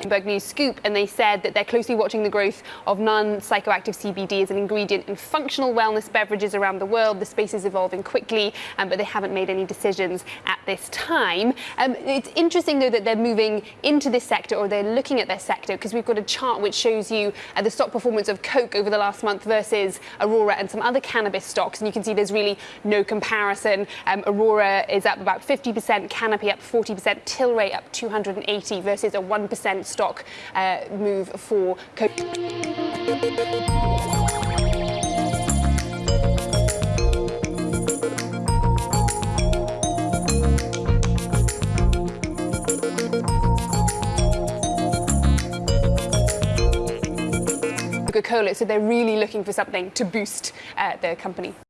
Bloomberg News Scoop, and they said that they're closely watching the growth of non-psychoactive CBD as an ingredient in functional wellness beverages around the world. The space is evolving quickly, um, but they haven't made any decisions at this time. Um, it's interesting, though, that they're moving into this sector, or they're looking at their sector, because we've got a chart which shows you uh, the stock performance of Coke over the last month versus Aurora and some other cannabis stocks, and you can see there's really no comparison. Um, Aurora is up about 50%, Canopy up 40%, Tilray up 280 versus a 1% stock uh, move for. Coca-Cola, so they're really looking for something to boost uh, their company.